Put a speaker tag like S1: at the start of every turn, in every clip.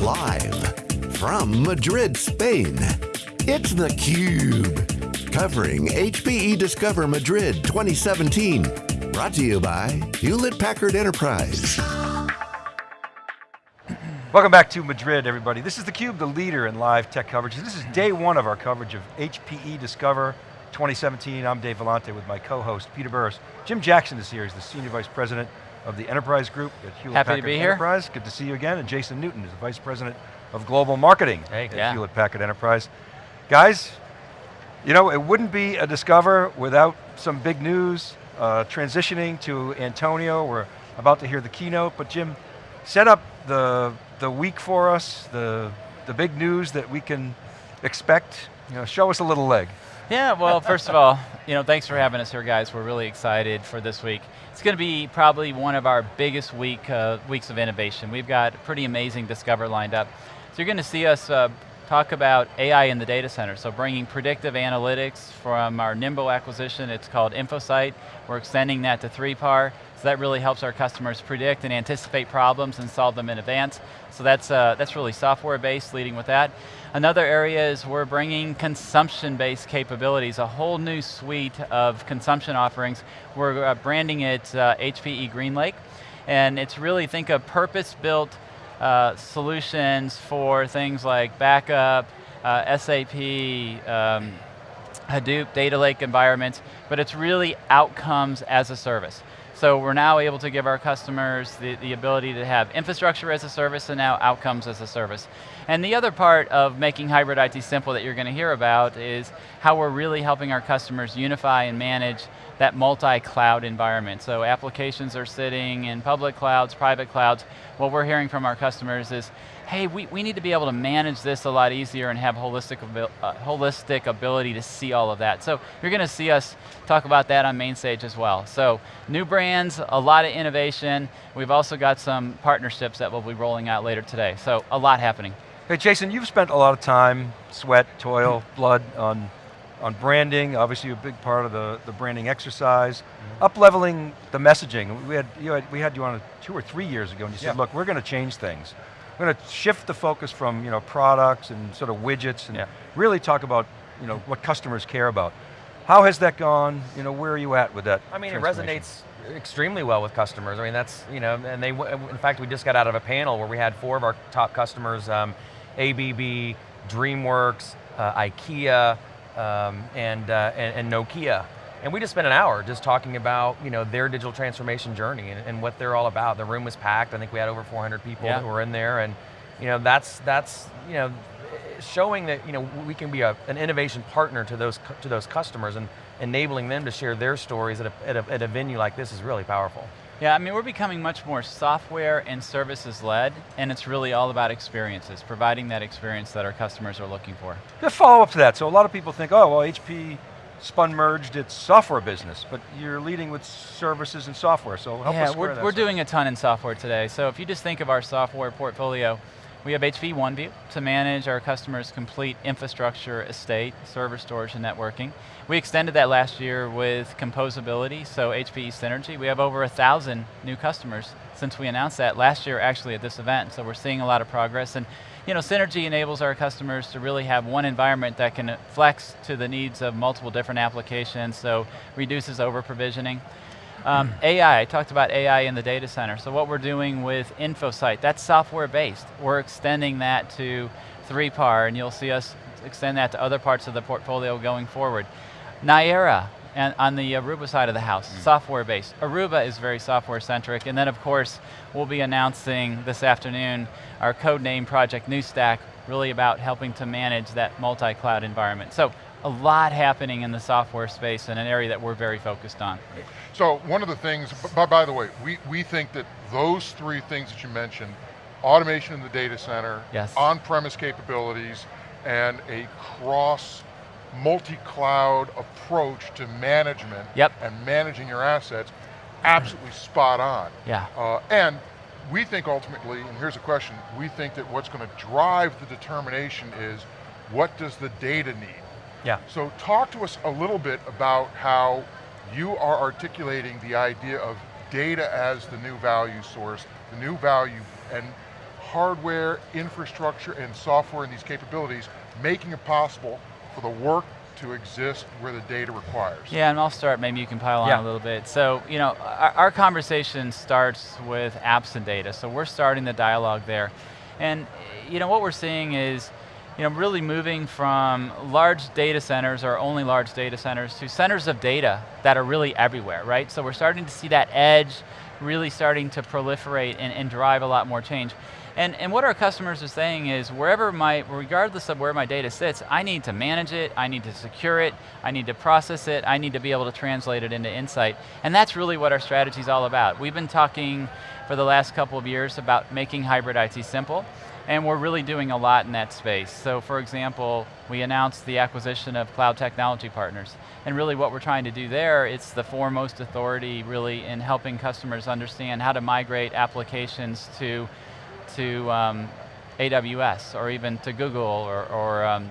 S1: Live from Madrid, Spain, it's theCUBE. Covering HPE Discover Madrid 2017. Brought to you by Hewlett Packard Enterprise.
S2: Welcome back to Madrid, everybody. This is theCUBE, the leader in live tech coverage. This is day one of our coverage of HPE Discover 2017. I'm Dave Vellante with my co-host, Peter Burris. Jim Jackson is here, he's the Senior Vice President of the Enterprise Group at Hewlett
S3: Happy
S2: Packard
S3: to be here.
S2: Enterprise. Good to see you again. And Jason Newton is the Vice President of Global Marketing
S3: Hey,
S2: at
S3: yeah.
S2: Hewlett Packard Enterprise. Guys, you know, it wouldn't be a Discover without some big news, uh, transitioning to Antonio. We're about to hear the keynote, but Jim, set up the, the week for us, the, the big news that we can expect. You know, show us a little leg.
S3: Yeah, well, first of all, you know, thanks for having us here, guys. We're really excited for this week. It's going to be probably one of our biggest week uh, weeks of innovation. We've got pretty amazing Discover lined up. So you're going to see us uh, talk about AI in the data center. So bringing predictive analytics from our Nimble acquisition. It's called InfoSight. We're extending that to 3PAR. So that really helps our customers predict and anticipate problems and solve them in advance. So that's, uh, that's really software-based, leading with that. Another area is we're bringing consumption-based capabilities, a whole new suite of consumption offerings. We're uh, branding it uh, HPE GreenLake, and it's really, think of purpose-built uh, solutions for things like backup, uh, SAP, um, Hadoop, data lake environments, but it's really outcomes as a service. So we're now able to give our customers the, the ability to have infrastructure as a service and now outcomes as a service. And the other part of making hybrid IT simple that you're going to hear about is how we're really helping our customers unify and manage that multi-cloud environment. So applications are sitting in public clouds, private clouds. What we're hearing from our customers is, hey, we, we need to be able to manage this a lot easier and have holistic, abil uh, holistic ability to see all of that. So you're going to see us talk about that on main stage as well. So new brands, a lot of innovation. We've also got some partnerships that we'll be rolling out later today. So a lot happening.
S2: Hey Jason, you've spent a lot of time, sweat, toil, blood on, on branding, obviously a big part of the, the branding exercise. Up-leveling the messaging. We had, you had, we had you on a, two or three years ago and you said, look, we're going to change things. We're going to shift the focus from you know, products and sort of widgets and
S3: Yeah.
S2: really talk about you know, what customers care about. How has that gone? You know, where are you at with that
S4: I mean, it resonates extremely well with customers. I mean, that's, you know, and they, in fact, we just got out of a panel where we had four of our top customers, um, ABB, DreamWorks, uh, IKEA, um, and, uh, and, and Nokia. And we just spent an hour just talking about, you know, their digital transformation journey and, and what they're all about. The room was packed. I think we had over 400 people
S3: Yeah.
S4: that were in there, and, you know, that's, that's, you know, showing that you know we can be a, an innovation partner to those to those customers and enabling them to share their stories at a, at a, at a venue like this is really powerful.
S3: Yeah, I mean, we're becoming much more software and services led, and it's really all about experiences, providing that experience that our customers are looking for.
S2: To follow up to that, so a lot of people think, oh, well, HP spun merged its software business, but you're leading with services and software, so help
S3: yeah,
S2: us square
S3: we're,
S2: that
S3: we're doing a ton in software today. So if you just think of our software portfolio, we have HP OneView to manage our customers' complete infrastructure estate, server storage and networking. We extended that last year with composability, so HPE Synergy. We have over a thousand new customers since we announced that last year actually at this event, so we're seeing a lot of progress. And you know, Synergy enables our customers to really have one environment that can flex to the needs of multiple different applications, so reduces over provisioning. Um, AI, I talked about AI in the data center. So what we're doing with InfoSight, that's software based. We're extending that to 3PAR and you'll see us extend that to other parts of the portfolio going forward. Niara, and on the Aruba side of the house, software based. Aruba is very software centric and then of course we'll be announcing this afternoon our code name project New Stack, really about helping to manage that multi-cloud environment. So a lot happening in the software space in an area that we're very focused on.
S5: So one of the things, by, by the way, we, we think that those three things that you mentioned, automation in the data center,
S3: Yes.
S5: on-premise capabilities, and a cross multi-cloud approach to management
S3: Yep.
S5: and managing your assets, absolutely spot on.
S3: Yeah.
S5: Uh, and we think ultimately, and here's a question, we think that what's going to drive the determination is what does the data need?
S4: Yeah.
S5: So talk to us a little bit about how you are articulating the idea of data as the new value source, the new value, and hardware, infrastructure, and software and these capabilities, making it possible for the work to exist where the data requires.
S3: Yeah, and I'll start, maybe you can pile on
S4: Yeah.
S3: a little bit. So, you know, our, our conversation starts with apps and data, so we're starting the dialogue there. And, you know, what we're seeing is, you know, really moving from large data centers or only large data centers to centers of data that are really everywhere, right? So we're starting to see that edge really starting to proliferate and, and drive a lot more change. And, and what our customers are saying is, wherever my, regardless of where my data sits, I need to manage it, I need to secure it, I need to process it, I need to be able to translate it into insight. And that's really what our strategy is all about. We've been talking for the last couple of years about making hybrid IT simple, and we're really doing a lot in that space. So for example, we announced the acquisition of Cloud Technology Partners. And really what we're trying to do there, it's the foremost authority really in helping customers understand how to migrate applications to, to um, AWS or even to Google or, or um,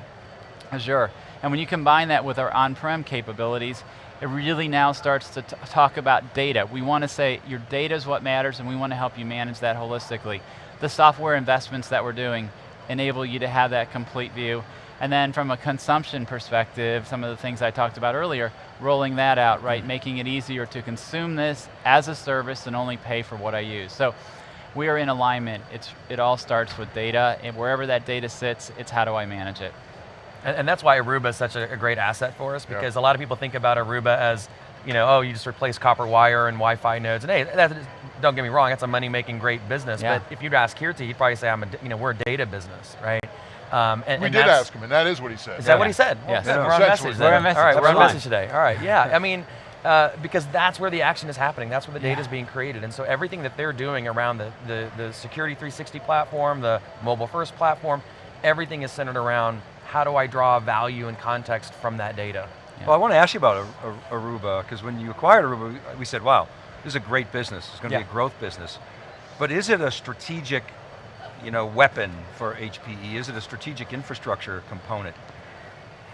S3: Azure. And when you combine that with our on-prem capabilities, it really now starts to talk about data. We want to say your data is what matters and we want to help you manage that holistically. The software investments that we're doing enable you to have that complete view. And then from a consumption perspective, some of the things I talked about earlier, rolling that out, right? Mm-hmm. Making it easier to consume this as a service and only pay for what I use. So we are in alignment. It's, it all starts with data, and wherever that data sits, it's how do I manage it.
S4: And, and that's why Aruba is such a, a great asset for us
S5: Yeah.
S4: because a lot of people think about Aruba as, you know, oh, you just replace copper wire and Wi-Fi nodes. And hey, that is, don't get me wrong, it's a money-making great business.
S3: Yeah.
S4: But if you'd ask Keerti, he'd probably say, I'm a, d- you know, we're a data business, right? Um, and,
S5: We
S4: and
S5: did ask him, and that is what he said.
S4: Is that what he said?
S3: Yes.
S4: Well,
S5: Yeah.
S4: We're on message.
S5: we're on
S3: message.
S4: All right, we're on
S3: That's
S4: message today. All right, yeah. I mean, uh, because that's where the action is happening. That's where the data is being created. And so everything that they're doing around the, the, the Security 360 platform, the mobile first platform, everything is centered around how do I draw value and context from that data.
S2: Well, I want to ask you about Ar- Ar- Aruba, because when you acquired Aruba, we- we said, wow, this is a great business. It's going to
S4: Yeah.
S2: be a growth business. But is it a strategic you know, weapon for HPE? Is it a strategic infrastructure component?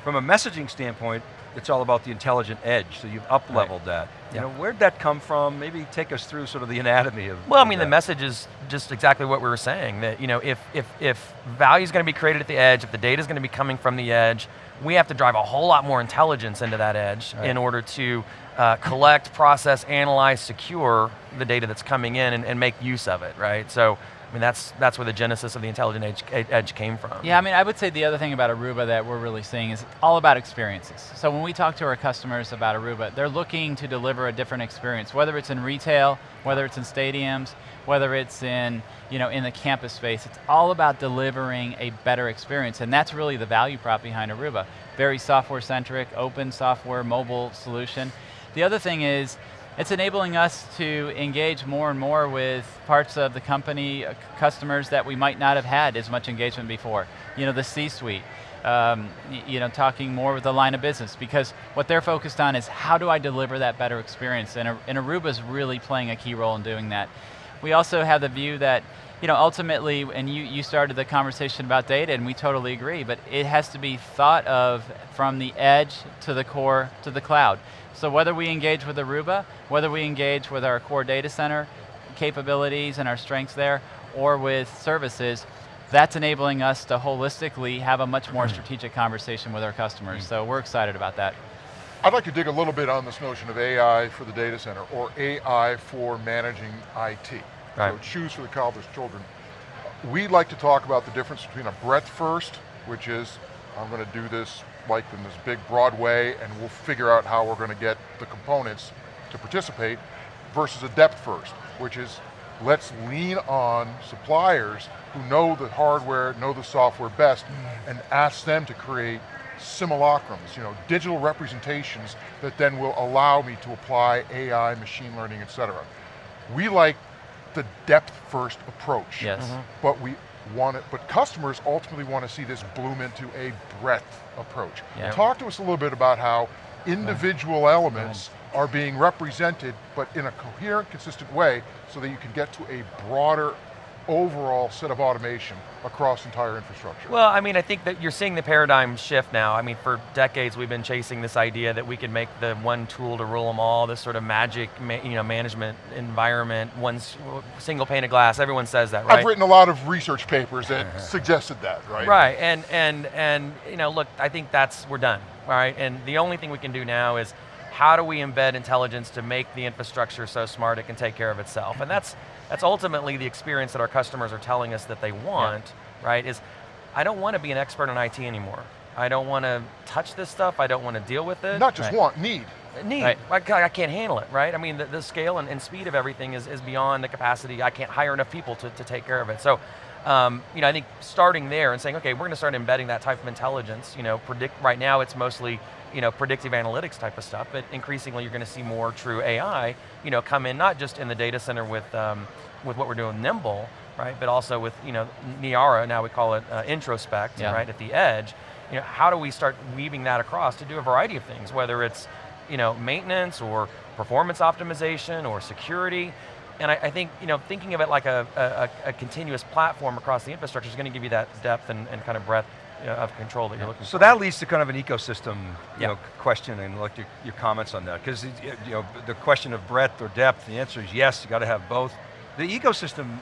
S2: From a messaging standpoint, it's all about the intelligent edge, so you've up-leveled that. You
S4: Yeah.
S2: know, where'd that come from? Maybe take us through sort of the anatomy of
S4: Well, I mean, the message is just exactly what we were saying, that you know, if, if, if value is going to be created at the edge, if the data is going to be coming from the edge, we have to drive a whole lot more intelligence into that edge
S2: Right.
S4: in order to uh, collect, process, analyze, secure the data that's coming in and, and make use of it, right? So, mean, that's, that's where the genesis of the intelligent edge, edge came from.
S3: Yeah, I mean, I would say the other thing about Aruba that we're really seeing is all about experiences. So when we talk to our customers about Aruba, they're looking to deliver a different experience, whether it's in retail, whether it's in stadiums, whether it's in, you know, in the campus space. It's all about delivering a better experience, and that's really the value prop behind Aruba. Very software-centric, open software, mobile solution. The other thing is, it's enabling us to engage more and more with parts of the company, uh, customers that we might not have had as much engagement before. You know, the C-suite, um, you know, talking more with the line of business because what they're focused on is how do I deliver that better experience and, and Aruba's really playing a key role in doing that. We also have the view that, you know, ultimately, and you, you started the conversation about data and we totally agree, but it has to be thought of from the edge to the core to the cloud. So whether we engage with Aruba, whether we engage with our core data center capabilities and our strengths there, or with services, that's enabling us to holistically have a much more hmm. strategic conversation with our customers. Hmm. So we're excited about that.
S5: I'd like to dig a little bit on this notion of AI for the data center, or AI for managing IT. So
S4: Right.
S5: choose for the college children. We'd like to talk about the difference between a breadth first, which is, I'm going to do this like in this big broad way, and we'll figure out how we're going to get the components to participate, versus a depth first, which is, let's lean on suppliers who know the hardware, know the software best, mm-hmm. and ask them to create simulacrums, you know, digital representations that then will allow me to apply AI, machine learning, et cetera. We like the depth first approach.
S3: Yes. Mm-hmm.
S5: But we want it, but customers ultimately want to see this bloom into a breadth approach.
S3: Yeah.
S5: Talk to us a little bit about how individual elements are being represented, but in a coherent, consistent way, so that you can get to a broader overall set of automation across entire infrastructure?
S4: Well, I mean, I think that you're seeing the paradigm shift now. I mean, for decades we've been chasing this idea that we could make the one tool to rule them all, this sort of magic you know, management environment, one single pane of glass, everyone says that, right?
S5: I've written a lot of research papers that uh-huh. suggested that, right?
S4: Right, and, and, and you know, look, I think that's, we're done, all right? And the only thing we can do now is how do we embed intelligence to make the infrastructure so smart it can take care of itself? And that's, that's ultimately the experience that our customers are telling us that they want, yeah. right? Is, I don't want to be an expert in IT anymore. I don't want to touch this stuff, I don't want to deal with it.
S5: Not just right. want, need.
S4: Need, right. I, I, can't handle it, right? I mean, the, the scale and, and, speed of everything is, is beyond the capacity, I can't hire enough people to, to take care of it. So, um, you know, I think starting there and saying, okay, we're going to start embedding that type of intelligence, you know, predict, right now it's mostly you know, predictive analytics type of stuff, but increasingly you're going to see more true AI, you know, come in not just in the data center with, um, with what we're doing Nimble, right, but also with, you know, Niara, now we call it uh, introspect, yeah. right, at the edge. You know, how do we start weaving that across to do a variety of things, whether it's, you know, maintenance or performance optimization or security, and I, I, think, you know, thinking of it like a, a, a continuous platform across the infrastructure is going to give you that depth and, and kind of breadth of control that you're looking
S2: so
S4: for.
S2: So that leads to kind of an ecosystem you know, question and like your, your comments on that. Because you know, the question of breadth or depth, the answer is yes, you got to have both. The ecosystem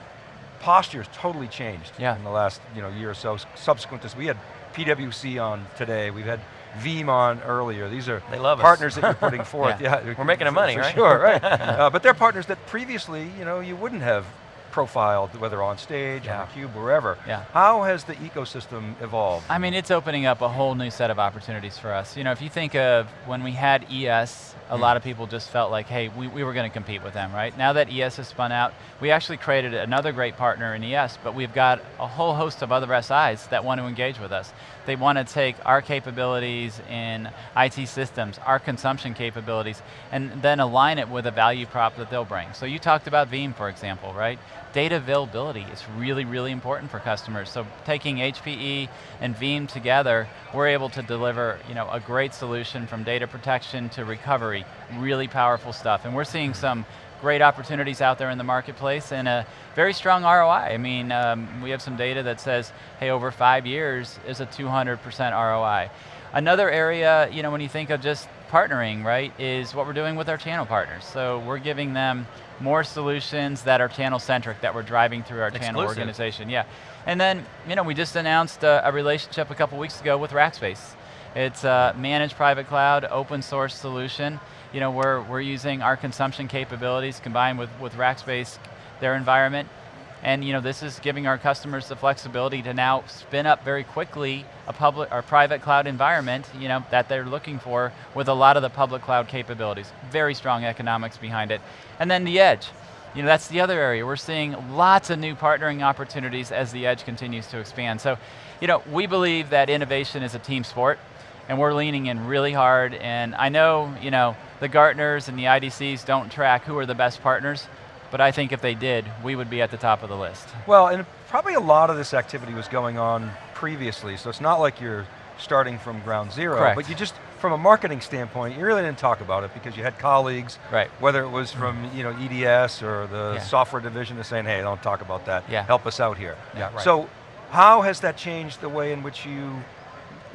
S2: posture has totally changed yeah. in the last you know, year or so, subsequent to this. We had PwC on today, we've had Veeam on earlier. These are partners that you're putting forth.
S4: yeah. yeah. We're making them money,
S2: for
S4: right?
S2: Sure, right. uh, but they're partners that previously, you know, you wouldn't have profiled, whether on stage, yeah. on cube, wherever. Yeah. How has the ecosystem evolved?
S3: I mean, it's opening up a whole new set of opportunities for us. You know, if you think of when we had ES, a mm. lot of people just felt like, hey, we, we were going to compete with them, right? Now that ES has spun out, we actually created another great partner in ES, but we've got a whole host of other SIs that want to engage with us. They want to take our capabilities in IT systems, our consumption capabilities, and then align it with a value prop that they'll bring. So you talked about Veeam, for example, right? Data availability is really, really important for customers. So taking HPE and Veeam together, we're able to deliver you know, a great solution from data protection to recovery, really powerful stuff. And we're seeing some great opportunities out there in the marketplace and a very strong ROI. I mean, um, we have some data that says, hey, over five years is a 200% ROI. Another area, you know, when you think of just partnering, right, is what we're doing with our channel partners. So we're giving them more solutions that are channel centric that we're driving through our Exclusive. channel organization. Yeah, and then, you know, we just announced a, a relationship a couple weeks ago with Rackspace. It's a managed private cloud, open source solution you know, we're, we're using our consumption capabilities combined with, with Rackspace, their environment, and you know, this is giving our customers the flexibility to now spin up very quickly a public or private cloud environment you know, that they're looking for with a lot of the public cloud capabilities. Very strong economics behind it. And then the edge. You know, that's the other area. We're seeing lots of new partnering opportunities as the edge continues to expand. So, you know, we believe that innovation is a team sport and we're leaning in really hard. And I know, you know, the Gartners and the IDCs don't track who are the best partners, but I think if they did, we would be at the top of the list.
S2: Well, and probably a lot of this activity was going on previously, so it's not like you're starting from ground zero,
S3: Correct.
S2: but you just, from a marketing standpoint, you really didn't talk about it because you had colleagues,
S3: right.
S2: whether it was from mm-hmm. you know, EDS or the yeah. software division is saying, hey, don't talk about that,
S3: yeah.
S2: help us out here.
S3: Yeah, right.
S2: So how has that changed the way in which you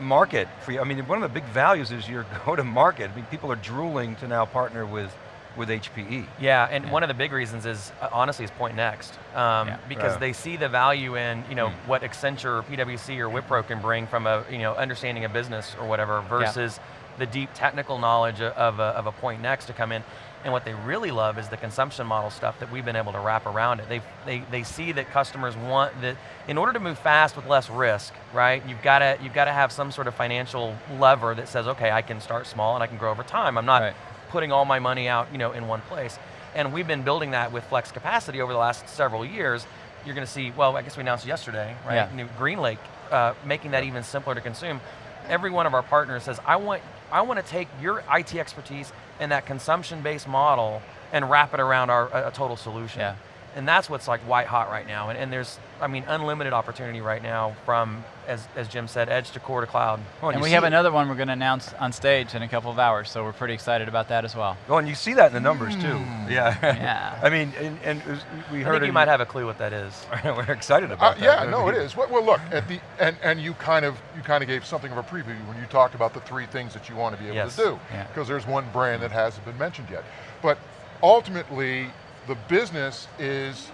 S2: market for you. I mean, one of the big values is your go-to-market. I mean, people are drooling to now partner with with HPE.
S4: Yeah, and yeah. one of the big reasons is, uh, honestly, is Pointnext. Um, yeah. Because right. they see the value in, you know, mm. what Accenture, or PwC, or Wipro can bring from a, you know, understanding a business or whatever versus yeah. the deep technical knowledge of a, of a Pointnext to come in. And what they really love is the consumption model stuff that we've been able to wrap around it. They, they, they see that customers want that, in order to move fast with less risk, right, you've got to you've got to have some sort of financial lever that says, okay, I can start small and I can grow over time. I'm not right. Putting all my money out you know, in one place. And we've been building that with flex capacity over the last several years. You're going to see, well, I guess we announced yesterday, right, yeah. New GreenLake, uh, making that even simpler to consume. Every one of our partners says, I want, I want to take your IT expertise and that consumption-based model and wrap it around our a total solution.
S3: Yeah.
S4: And that's what's like white hot right now. And, and there's, I mean, unlimited opportunity right now from, as, as Jim said, edge to core to cloud.
S2: Well,
S3: and
S2: you
S3: we have
S2: it-
S3: another one we're going to announce on stage in a couple of hours, so we're pretty excited about that as well.
S2: Well, and you see that in the numbers too. Yeah.
S3: Yeah.
S2: I mean, and, and it was- we
S4: I
S2: heard
S4: think you might have a clue what that is.
S2: We're excited
S5: Uh,
S2: about that.
S5: yeah, no, it is. Well, well, look at the and and you kind of you kind of gave something of a preview when you talked about the three things that you want to be able
S4: Yes.
S5: to do.
S3: Yeah.
S5: Because there's one brand that hasn't been mentioned yet, but ultimately the business is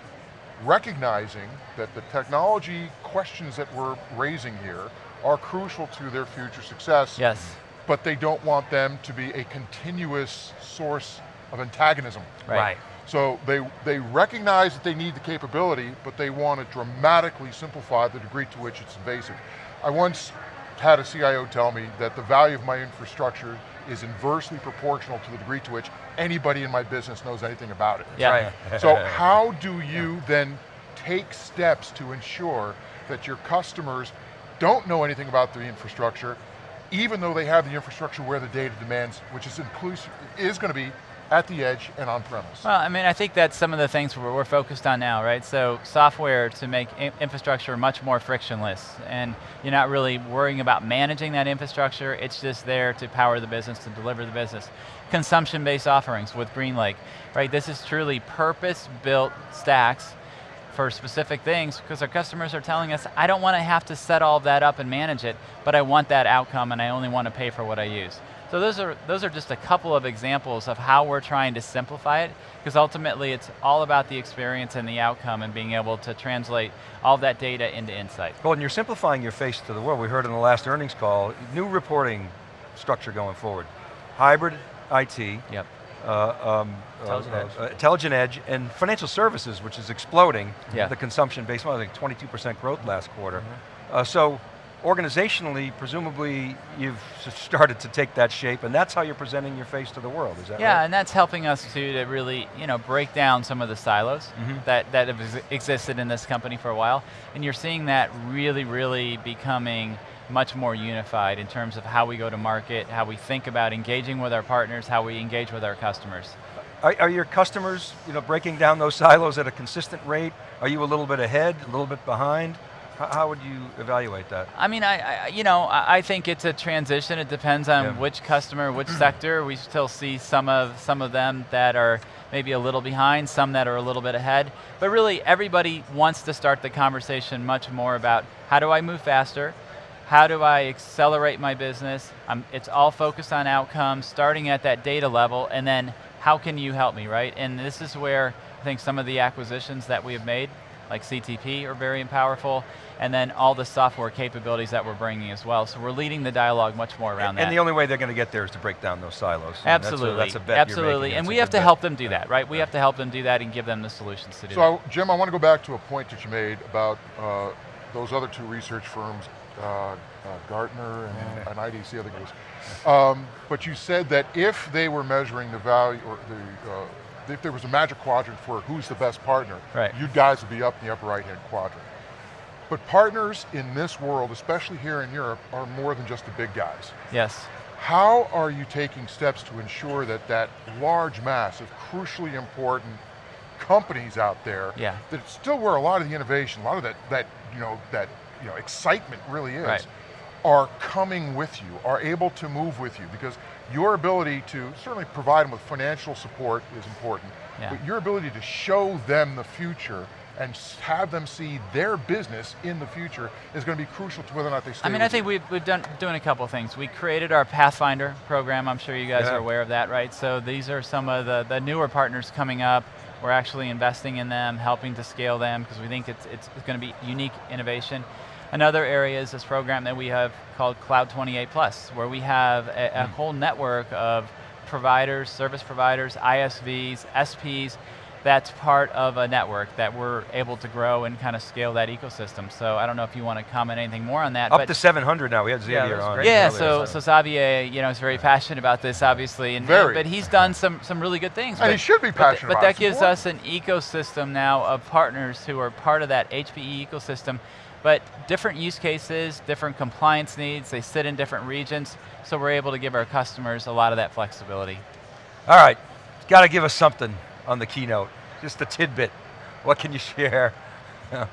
S5: recognizing that the technology questions that we're raising here are crucial to their future success.
S3: Yes.
S5: But they don't want them to be a continuous source of antagonism.
S3: Right.
S5: So they, they recognize that they need the capability, but they want to dramatically simplify the degree to which it's invasive. I once had a CIO tell me that the value of my infrastructure is inversely proportional to the degree to which anybody in my business knows anything about it.
S3: Yeah.
S4: Right.
S5: So how do you then take steps to ensure that your customers don't know anything about the infrastructure, even though they have the infrastructure where the data demands, which is inclusive, is going to be at the edge and on premise.
S3: Well, I mean, I think that's some of the things we're, we're focused on now, right? So software to make infrastructure much more frictionless, and you're not really worrying about managing that infrastructure, it's just there to power the business, to deliver the business. Consumption-based offerings with GreenLake, right? This is truly purpose-built stacks for specific things because our customers are telling us, I don't want to have to set all that up and manage it, but I want that outcome and I only want to pay for what I use. So those are, those are just a couple of examples of how we're trying to simplify it, because ultimately it's all about the experience and the outcome and being able to translate all of that data into insight.
S2: Well, and you're simplifying your face to the world. We heard in the last earnings call, new reporting structure going forward. Hybrid IT,
S3: Yep.
S2: uh, um,
S4: Intelligent
S2: uh,
S4: Edge.
S2: uh, intelligent edge, and financial services, which is exploding.
S3: Yeah.
S2: The consumption-based model, I think 22% growth last quarter.
S3: Mm-hmm.
S2: Uh, so, organizationally, presumably, you've started to take that shape, and that's how you're presenting your face to the world. Is that right?
S3: Yeah,
S2: right?
S3: and that's helping us too to really, you know, break down some of the silos
S2: Mhm.
S3: that, that have ex- existed in this company for a while. And you're seeing that really, really becoming much more unified in terms of how we go to market, how we think about engaging with our partners, how we engage with our customers.
S2: Are, are your customers, you know, breaking down those silos at a consistent rate? Are you a little bit ahead, a little bit behind? How, would you evaluate that?
S3: I mean, I, I you know, I, I think it's a transition. It depends on
S2: Yeah.
S3: which customer, which sector. We still see some of some of them that are maybe a little behind, some that are a little bit ahead. But really, everybody wants to start the conversation much more about how do I move faster, how do I accelerate my business. Um, it's all focused on outcomes, starting at that data level, and then how can you help me, right? And this is where I think some of the acquisitions that we have made, like CTP, are very powerful, and then all the software capabilities that we're bringing as well. So we're leading the dialogue much more around that.
S2: And the only way they're going to get there is to break down those silos. I mean, that's a-
S3: Absolutely,
S2: That's a, bet
S3: absolutely, and we have to
S2: bet.
S3: help them do that, right? We have to help them do that and give them the solutions to do that.
S5: So, Jim, I want to go back to a point that you made about uh, those other two research firms, uh, uh, Gartner and, and IDC, I think it was. Um, but you said that if they were measuring the value, or the, uh, if there was a magic quadrant for who's the best partner,
S3: Right.
S5: you guys would be up in the upper right-hand quadrant. But partners in this world, especially here in Europe, are more than just the big guys.
S3: Yes.
S5: How are you taking steps to ensure that that large mass of crucially important companies out there,
S3: Yeah.
S5: that still where a lot of the innovation, a lot of that, that you know, that you know, excitement really is,
S3: Right.
S5: are coming with you, are able to move with you, because your ability to certainly provide them with financial support is important,
S3: Yeah.
S5: but your ability to show them the future and have them see their business in the future is going to be crucial to whether or not they stay
S3: I mean, I think
S5: you.
S3: we've, we've done doing a couple of things. We created our Pathfinder program. I'm sure you guys
S2: Yeah.
S3: are aware of that, right? So these are some of the, the newer partners coming up. We're actually investing in them, helping to scale them because we think it's, it's, going to be unique innovation. Another area is this program that we have called Cloud 28 Plus, where we have a, a hmm. whole network of providers, service providers, ISVs, SPs, that's part of a network that we're able to grow and kind of scale that ecosystem. So I don't know if you want to comment anything more on that.
S2: Up
S3: but
S2: to 700 now. We had Xavier
S4: that's
S2: on.
S3: yeah, so so Xavier, you know, is very passionate about this, obviously, and
S5: Very.
S3: but he's done some some really good things.
S5: And
S3: but,
S5: he should be
S3: but
S5: passionate
S3: But,
S5: about
S3: that. Gives
S5: important.
S3: us an ecosystem now of partners who are part of that HPE ecosystem, but different use cases, different compliance needs. They sit in different regions, so we're able to give our customers a lot of that flexibility.
S2: All right, got to give us something on the keynote. Just a tidbit. what can you share?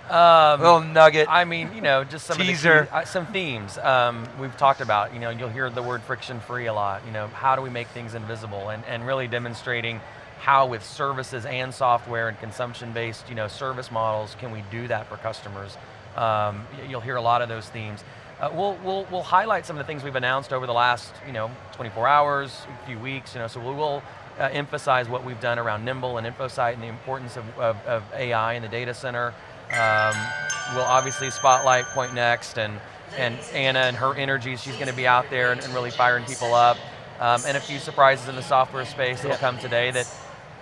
S4: Um,
S2: little nugget.
S4: I mean, you know, just some
S2: Teaser.
S4: Of the key, uh, some themes um, we've talked about. You know, you'll hear the word friction-free a lot. You know, how do we make things invisible, and and really demonstrating how with services and software and consumption-based, you know, service models, can we do that for customers? Um, you'll hear a lot of those themes. Uh, we'll, we'll, we'll highlight some of the things we've announced over the last, you know, 24 hours, a few weeks, you know, so we will uh, emphasize what we've done around Nimble and InfoSight and the importance of, of, of AI in the data center. Um, we'll obviously spotlight Pointnext and, and Ana and her energy, she's going to be out there and, and really firing people up. Um, and a few surprises in the software space that'll come today that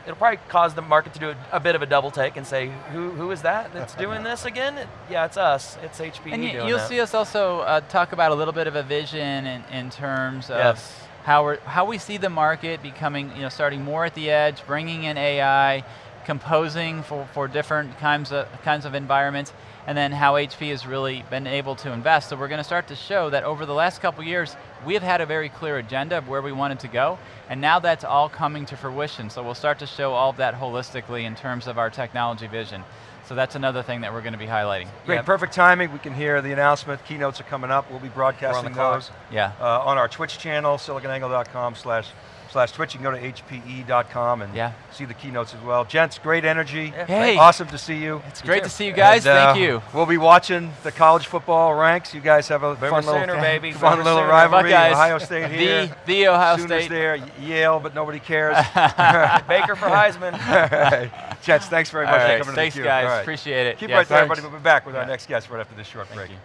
S4: it'll probably cause the market to do a, a bit of a double take and say, who, who is that that's doing this again? Yeah, it's us, it's HPE
S3: And you'll
S4: that.
S3: see us also uh, talk about a little bit of a vision in, in terms of
S4: Yes.
S3: how, we're, how we see the market becoming, you know, starting more at the edge, bringing in AI, composing for, for different kinds of, kinds of environments, and then how HP has really been able to invest. So we're going to start to show that over the last couple years, we have had a very clear agenda of where we wanted to go, and now that's all coming to fruition. So we'll start to show all of that holistically in terms of our technology vision. So that's another thing that we're going to be highlighting.
S2: Great, perfect timing. We can hear the announcement. Keynotes are coming up. We'll be broadcasting those
S3: Yeah.
S2: uh, on our Twitch channel, siliconangle.com slash slash Twitch. You can go to hpe.com and
S3: Yeah.
S2: see the keynotes as well. Gents, great energy.
S4: Yeah,
S3: Hey.
S2: Awesome to see you.
S3: It's great to see you guys,
S2: And, uh,
S3: thank you.
S2: We'll be watching the college football ranks. You guys have a
S4: Boomer
S2: fun little,
S4: Sooner, baby.
S2: fun
S4: Boomer
S2: little rivalry.
S3: Buckeyes.
S2: Ohio State here.
S3: The, the Ohio
S2: Sooners
S3: State.
S2: there, Yale, but nobody cares.
S4: Baker for Heisman.
S2: Right. Gents, thanks very much for coming
S3: thanks
S2: to the
S3: guys,
S2: All right.
S3: appreciate it.
S2: Keep
S3: Yeah,
S2: right there, everybody. We'll be back with our next guest right after this short
S3: Thank
S2: break.
S3: you.